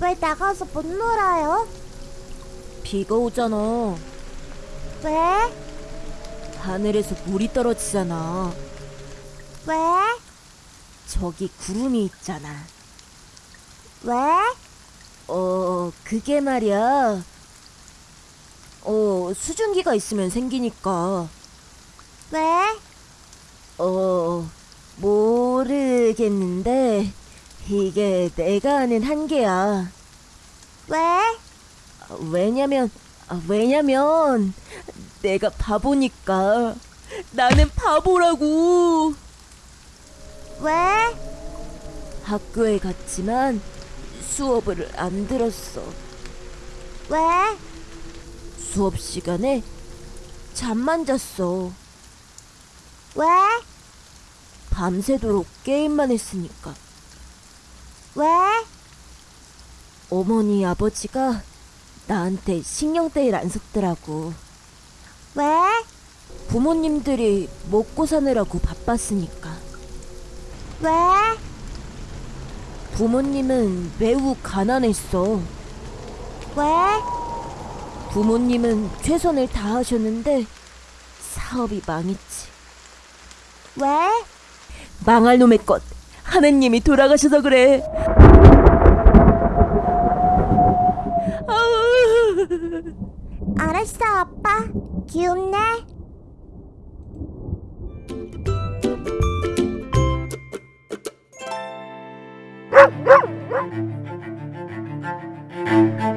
왜 나가서 못 놀아요? 비가 오잖아. 왜? 하늘에서 물이 떨어지잖아. 왜? 저기 구름이 있잖아. 왜? 어, 그게 말이야. 어, 수증기가 있으면 생기니까. 왜? 어, 모르겠는데, 이게 내가 아는 한계야. 왜? 아, 왜냐면, 아, 왜냐면, 내가 바보니까. 나는 바보라고. 왜? 학교에 갔지만 수업을 안 들었어. 왜? 수업 시간에 잠만 잤어. 왜? 밤새도록 게임만 했으니까. 왜? 어머니 아버지가 나한테 신경떼일 안 섞더라고. 왜? 부모님들이 먹고 사느라고 바빴으니까. 왜? 부모님은 매우 가난했어. 왜? 부모님은 최선을 다하셨는데 사업이 망했지. 왜? 망할 놈의 것. 하느님이 돌아가셔서 그래. 알았어, 아빠. 귀엽네.